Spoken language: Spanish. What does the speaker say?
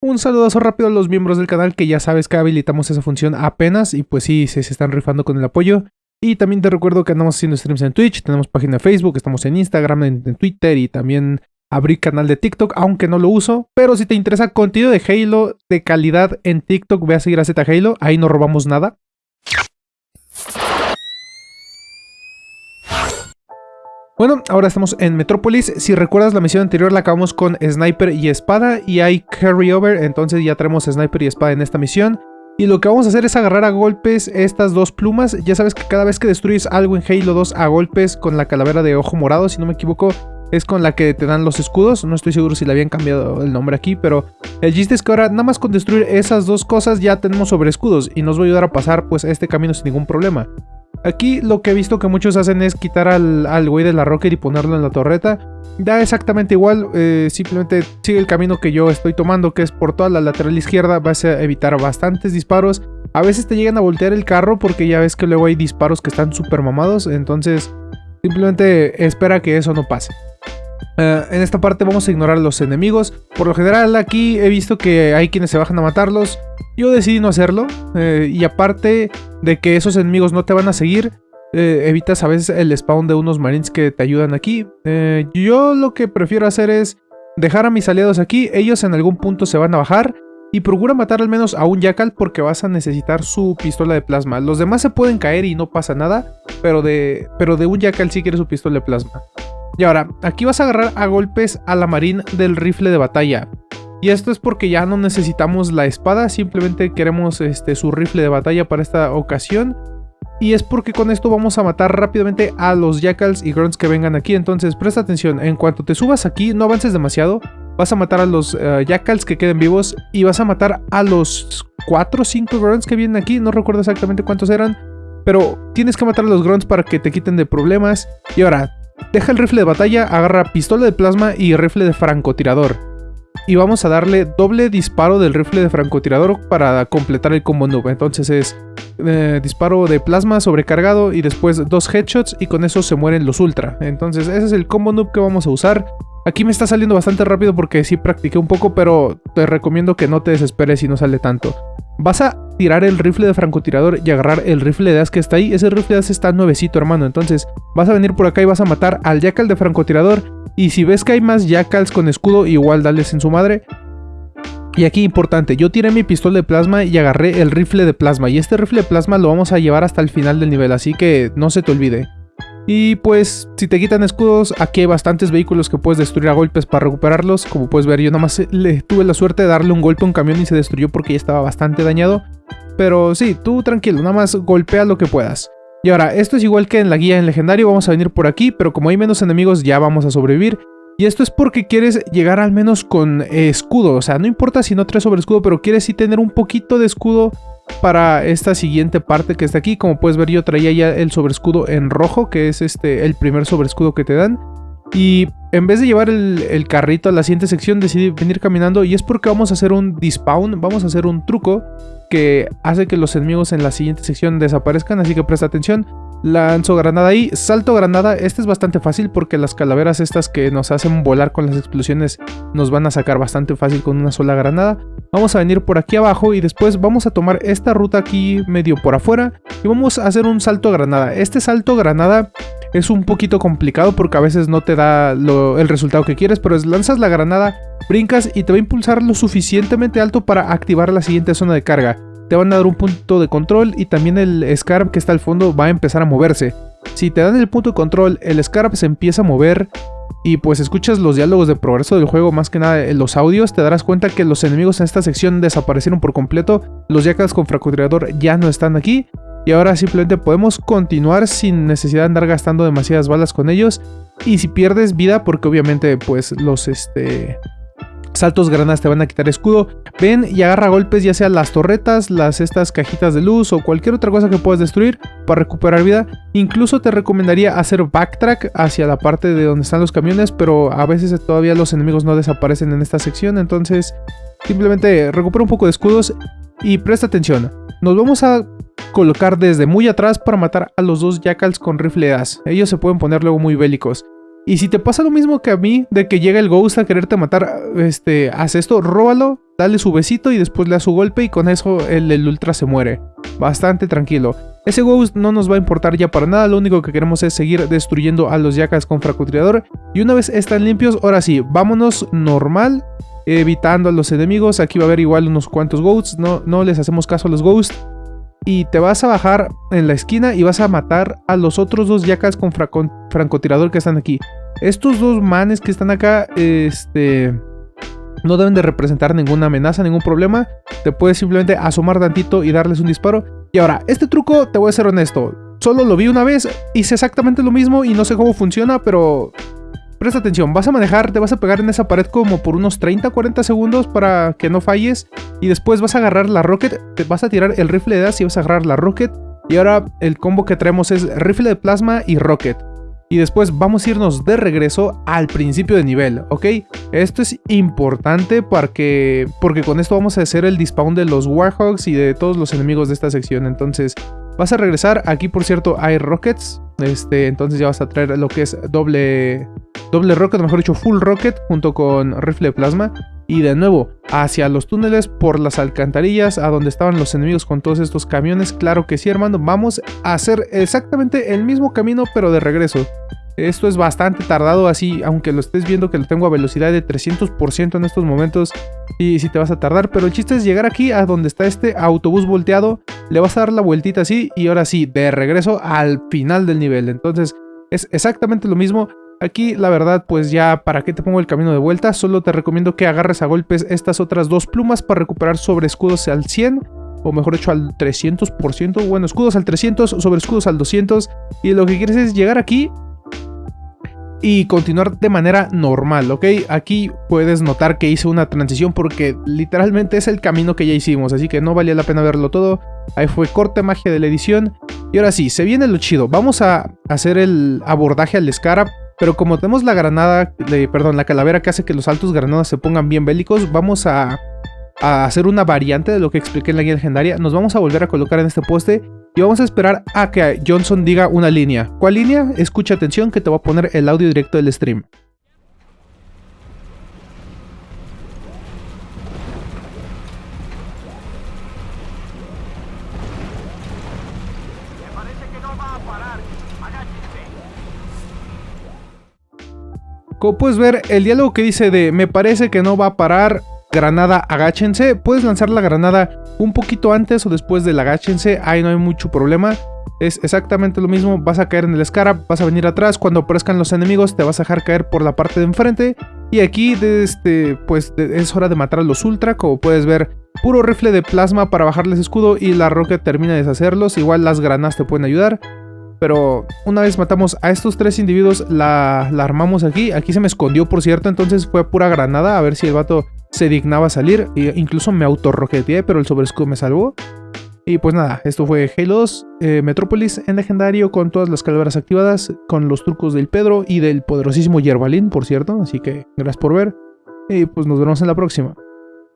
Un saludazo rápido a los miembros del canal que ya sabes que habilitamos esa función apenas y pues sí, se, están rifando con el apoyo. Y también te recuerdo que andamos haciendo streams en Twitch, tenemos página de Facebook, estamos en Instagram, en, Twitter y también abrí canal de TikTok, aunque no lo uso. Pero si te interesa contenido de Halo de calidad en TikTok, ve a seguir a Z Halo, ahí no robamos nada. Bueno, ahora estamos en Metrópolis. Si recuerdas la misión anterior la acabamos con Sniper y Espada y hay Carryover, entonces ya tenemos Sniper y Espada en esta misión. Y lo que vamos a hacer es agarrar a golpes estas dos plumas. Ya sabes que cada vez que destruyes algo en Halo 2 a golpes con la calavera de ojo morado, si no me equivoco, es con la que te dan los escudos. No estoy seguro si le habían cambiado el nombre aquí, pero el chiste es que ahora nada más con destruir esas dos cosas ya tenemos sobre escudos y nos va a ayudar a pasar pues este camino sin ningún problema. Aquí lo que he visto que muchos hacen es quitar al, güey de la rocket y ponerlo en la torreta. Da exactamente igual, eh, simplemente sigue el camino que yo estoy tomando, que es por toda la lateral izquierda. Vas a evitar bastantes disparos. A veces te llegan a voltear el carro porque ya ves que luego hay disparos que están súper mamados. Entonces simplemente espera que eso no pase. Eh, en esta parte vamos a ignorar a los enemigos. Por lo general aquí he visto que hay quienes se bajan a matarlos. Yo decidí no hacerlo. Eh, y aparte de que esos enemigos no te van a seguir, eh, evitas a veces el spawn de unos marines que te ayudan aquí. yo lo que prefiero hacer es dejar a mis aliados aquí. Ellos en algún punto se van a bajar. Y procura matar al menos a un Jackal porque vas a necesitar su pistola de plasma. Los demás se pueden caer y no pasa nada, pero de, pero de un Jackal sí quiere su pistola de plasma. Y ahora, aquí vas a agarrar a golpes a la marín del rifle de batalla. Y esto es porque ya no necesitamos la espada, simplemente queremos este, su rifle de batalla para esta ocasión. Y es porque con esto vamos a matar rápidamente a los jackals y grunts que vengan aquí. Entonces presta atención, en cuanto te subas aquí, no avances demasiado. Vas a matar a los uh, jackals que queden vivos y vas a matar a los 4 o 5 grunts que vienen aquí. No recuerdo exactamente cuántos eran. Pero tienes que matar a los grunts para que te quiten de problemas. Y ahora, Deja el rifle de batalla, agarra pistola de plasma y rifle de francotirador. Y vamos a darle doble disparo del rifle de francotirador para completar el combo noob. Entonces es eh, disparo de plasma sobrecargado y después dos headshots y con eso se mueren los ultra. Entonces ese es el combo noob que vamos a usar. Aquí me está saliendo bastante rápido porque sí practiqué un poco, pero te recomiendo que no te desesperes si no sale tanto. Vas a tirar el rifle de francotirador y agarrar el rifle de as que está ahí. Ese rifle de as está nuevecito, hermano. Entonces vas a venir por acá y vas a matar al jackal de francotirador. Y si ves que hay más jackals con escudo, igual dales en su madre. Y aquí importante, yo tiré mi pistola de plasma y agarré el rifle de plasma. Y este rifle de plasma lo vamos a llevar hasta el final del nivel, así que no se te olvide. Y pues, si te quitan escudos, aquí hay bastantes vehículos que puedes destruir a golpes para recuperarlos. Como puedes ver, yo nada más le tuve la suerte de darle un golpe a un camión y se destruyó porque ya estaba bastante dañado. Pero sí, tú tranquilo, nada más golpea lo que puedas. Y ahora, esto es igual que en la guía en legendario, vamos a venir por aquí, pero como hay menos enemigos ya vamos a sobrevivir. Y esto es porque quieres llegar al menos con escudo, o sea, no importa si no traes sobre escudo, pero quieres sí tener un poquito de escudo para esta siguiente parte que está aquí. Como puedes ver yo traía ya el sobrescudo en rojo, que es este el primer sobrescudo que te dan. Y en vez de llevar el, carrito a la siguiente sección decidí venir caminando y es porque vamos a hacer un despawn, vamos a hacer un truco que hace que los enemigos en la siguiente sección desaparezcan, así que presta atención. Lanzo granada ahí, salto granada, este es bastante fácil porque las calaveras estas que nos hacen volar con las explosiones nos van a sacar bastante fácil con una sola granada. Vamos a venir por aquí abajo y después vamos a tomar esta ruta aquí medio por afuera y vamos a hacer un salto granada. Este salto granada es un poquito complicado porque a veces no te da el resultado que quieres, pero lanzas la granada, brincas y te va a impulsar lo suficientemente alto para activar la siguiente zona de carga te van a dar un punto de control y también el Scarab que está al fondo va a empezar a moverse. Si te dan el punto de control, el Scarab se empieza a mover y pues escuchas los diálogos de progreso del juego, más que nada en los audios, te darás cuenta que los enemigos en esta sección desaparecieron por completo, los Yakas con francotirador ya no están aquí y ahora simplemente podemos continuar sin necesidad de andar gastando demasiadas balas con ellos y si pierdes vida, porque obviamente pues los este saltos granadas te van a quitar escudo. Ven y agarra golpes ya sea las torretas, las estas cajitas de luz o cualquier otra cosa que puedas destruir para recuperar vida. Incluso te recomendaría hacer backtrack hacia la parte de donde están los camiones, pero a veces todavía los enemigos no desaparecen en esta sección, entonces simplemente recupera un poco de escudos y presta atención. Nos vamos a colocar desde muy atrás para matar a los dos jackals con rifle as. Ellos se pueden poner luego muy bélicos. Y si te pasa lo mismo que a mí, de que llega el Ghost a quererte matar, este, haz esto, róbalo, dale su besito y después le da su golpe y con eso el, Ultra se muere. Bastante tranquilo. Ese Ghost no nos va a importar ya para nada, lo único que queremos es seguir destruyendo a los Yakas con francotirador. Y una vez están limpios, ahora sí, vámonos normal, evitando a los enemigos. Aquí va a haber igual unos cuantos Ghosts, no, no les hacemos caso a los Ghosts y te vas a bajar en la esquina y vas a matar a los otros dos yakas con francotirador que están aquí. Estos dos manes que están acá, este... No deben de representar ninguna amenaza, ningún problema. Te puedes simplemente asomar tantito y darles un disparo. Y ahora, este truco, te voy a ser honesto. Solo lo vi una vez, hice exactamente lo mismo y no sé cómo funciona, pero Presta atención, vas a manejar, te vas a pegar en esa pared como por unos 30-40 segundos para que no falles. Y después vas a agarrar la rocket, te vas a tirar el rifle de as y vas a agarrar la rocket. Y ahora el combo que traemos es rifle de plasma y rocket. Y después vamos a irnos de regreso al principio de nivel, ¿ok? Esto es importante porque, porque con esto vamos a hacer el despawn de los Warhogs y de todos los enemigos de esta sección. Entonces vas a regresar, aquí por cierto hay rockets, este, entonces ya vas a traer lo que es doble, doble rocket, mejor dicho full rocket, junto con rifle de plasma. Y de nuevo, hacia los túneles, por las alcantarillas, a donde estaban los enemigos con todos estos camiones. Claro que sí, hermano, vamos a hacer exactamente el mismo camino, pero de regreso. Esto es bastante tardado así, aunque lo estés viendo que lo tengo a velocidad de 300% en estos momentos. Y si te vas a tardar, pero el chiste es llegar aquí a donde está este autobús volteado. Le vas a dar la vueltita así y ahora sí, de regreso al final del nivel. Entonces es exactamente lo mismo. Aquí la verdad pues ya para qué te pongo el camino de vuelta, solo te recomiendo que agarres a golpes estas otras dos plumas para recuperar sobre escudos al 100 o mejor dicho al 300%, bueno escudos al 300, sobre escudos al 200 y lo que quieres es llegar aquí y continuar de manera normal, ¿ok? Aquí puedes notar que hice una transición porque literalmente es el camino que ya hicimos, así que no valía la pena verlo todo. Ahí fue corte magia de la edición. Y ahora sí, se viene lo chido. Vamos a hacer el abordaje al Scarab pero como tenemos la granada, perdón, la calavera que hace que los altos granadas se pongan bien bélicos, vamos a, a hacer una variante de lo que expliqué en la guía legendaria. Nos vamos a volver a colocar en este poste y vamos a esperar a que Johnson diga una línea. ¿Cuál línea? Escucha atención que te voy a poner el audio directo del stream. Como puedes ver, el diálogo que dice de me parece que no va a parar, granada agáchense, puedes lanzar la granada un poquito antes o después del agáchense, ahí no hay mucho problema. Es exactamente lo mismo, vas a caer en el Scarab, vas a venir atrás, cuando aparezcan los enemigos te vas a dejar caer por la parte de enfrente. Y aquí este, pues es hora de matar a los Ultra, como puedes ver, puro rifle de plasma para bajarles escudo y la roca termina de deshacerlos, igual las granadas te pueden ayudar. Pero una vez matamos a estos tres individuos, la, armamos aquí. Aquí se me escondió, por cierto, entonces fue pura granada. A ver si el vato se dignaba salir. E incluso me autorroqueteé, pero el sobrescudo me salvó. Y pues nada, esto fue Halo 2, eh, Metrópolis en legendario con todas las calaveras activadas, con los trucos del Pedro y del poderosísimo Yerbalín, por cierto. Así que gracias por ver y pues nos vemos en la próxima.